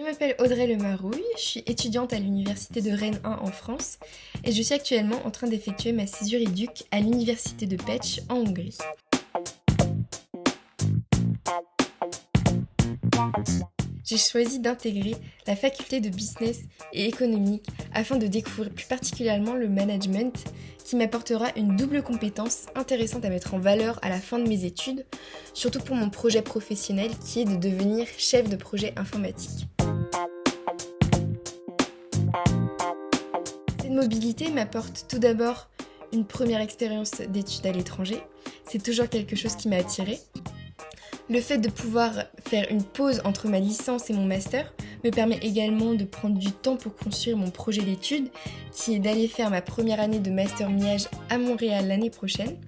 Je m'appelle Audrey Lemarouille, je suis étudiante à l'université de Rennes 1 en France et je suis actuellement en train d'effectuer ma césure éduc à l'université de Pech en Hongrie. J'ai choisi d'intégrer la faculté de business et économique afin de découvrir plus particulièrement le management qui m'apportera une double compétence intéressante à mettre en valeur à la fin de mes études, surtout pour mon projet professionnel qui est de devenir chef de projet informatique. Cette mobilité m'apporte tout d'abord une première expérience d'études à l'étranger. C'est toujours quelque chose qui m'a attirée. Le fait de pouvoir faire une pause entre ma licence et mon master me permet également de prendre du temps pour construire mon projet d'études, qui est d'aller faire ma première année de master Miage à Montréal l'année prochaine.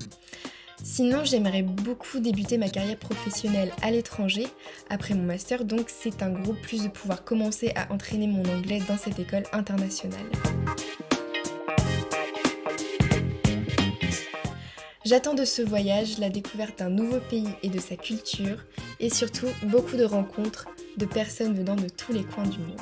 Sinon, j'aimerais beaucoup débuter ma carrière professionnelle à l'étranger après mon master, donc c'est un gros plus de pouvoir commencer à entraîner mon anglais dans cette école internationale. J'attends de ce voyage la découverte d'un nouveau pays et de sa culture, et surtout beaucoup de rencontres de personnes venant de tous les coins du monde.